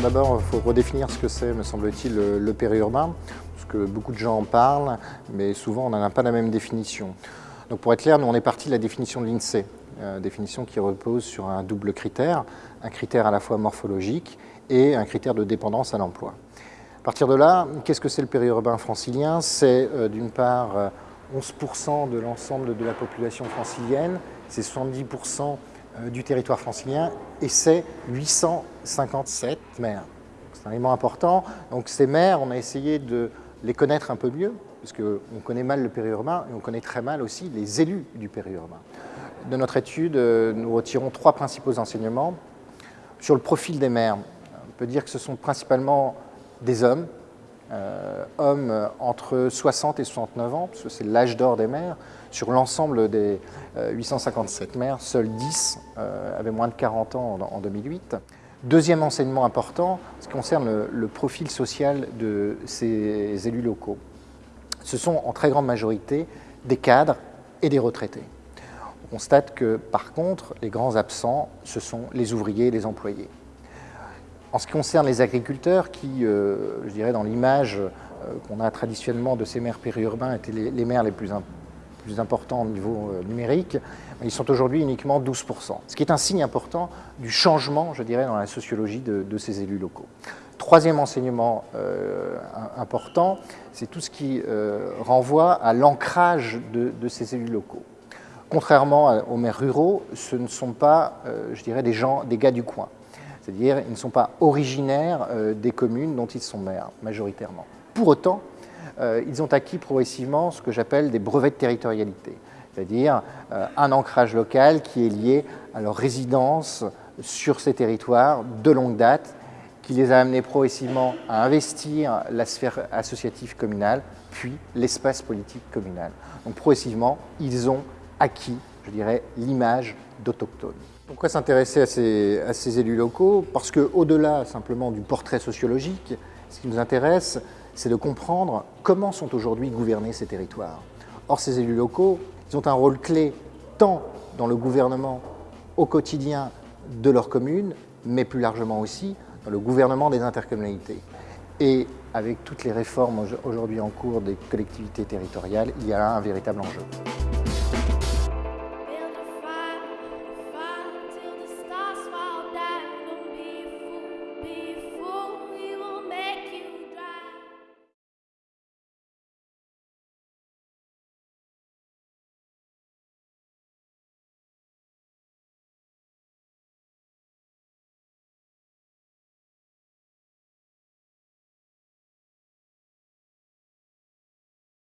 D'abord, il faut redéfinir ce que c'est, me semble-t-il, le, périurbain, parce que beaucoup de gens en parlent, mais souvent on n'en a pas la même définition. Donc pour être clair, nous on est parti de la définition de l'INSEE, euh, définition qui repose sur un double critère, un critère à la fois morphologique et un critère de dépendance à l'emploi. À partir de là, qu'est-ce que c'est le périurbain francilien? C'est euh, d'une part euh, 11% de l'ensemble de la population francilienne, c'est 70% euh, du territoire francilien et c'est 857 maires. C'est un élément important. Donc ces maires, on a essayé de les connaître un peu mieux, parce qu'on connaît mal le périurbain et on connaît très mal aussi les élus du périurbain. De notre étude, euh, nous retirons trois principaux enseignements. Sur le profil des maires, on peut dire que ce sont principalement des hommes, euh, hommes entre 60 et 69 ans, parce c'est l'âge d'or des maires. Sur l'ensemble des euh, 857 maires, seuls 10 euh, avaient moins de 40 ans en, en 2008. Deuxième enseignement important, ce qui concerne le, le, profil social de ces élus locaux. Ce sont en très grande majorité des cadres et des retraités. On constate que par contre, les grands absents, ce sont les ouvriers et les employés. En ce qui concerne les agriculteurs, qui, euh, je dirais, dans l'image euh, qu'on a traditionnellement de ces maires périurbains, étaient les, maires les plus, imp plus, importants au niveau euh, numérique, ils sont aujourd'hui uniquement 12%. Ce qui est un signe important du changement, je dirais, dans la sociologie de, ces élus locaux. Troisième enseignement important, c'est tout ce qui renvoie à l'ancrage de, ces élus locaux. Contrairement aux maires ruraux, ce ne sont pas, je dirais, des gens, des gars du coin. C'est-à-dire, ils ne sont pas originaires euh, des communes dont ils sont maires, majoritairement. Pour autant, euh, ils ont acquis progressivement ce que j'appelle des brevets de territorialité, c'est-à-dire euh, un ancrage local qui est lié à leur résidence sur ces territoires de longue date, qui les a amenés progressivement à investir la sphère associative communale, puis l'espace politique communal. Donc progressivement, ils ont acquis, je dirais, l'image d'autochtones. Pourquoi s'intéresser à ces, élus locaux Parce qu'au-delà simplement du portrait sociologique, ce qui nous intéresse, c'est de comprendre comment sont aujourd'hui gouvernés ces territoires. Or, ces élus locaux, ils ont un rôle clé tant dans le gouvernement au quotidien de leur commune, mais plus largement aussi dans le gouvernement des intercommunalités. Et avec toutes les réformes aujourd'hui en cours des collectivités territoriales, il y a là un véritable enjeu.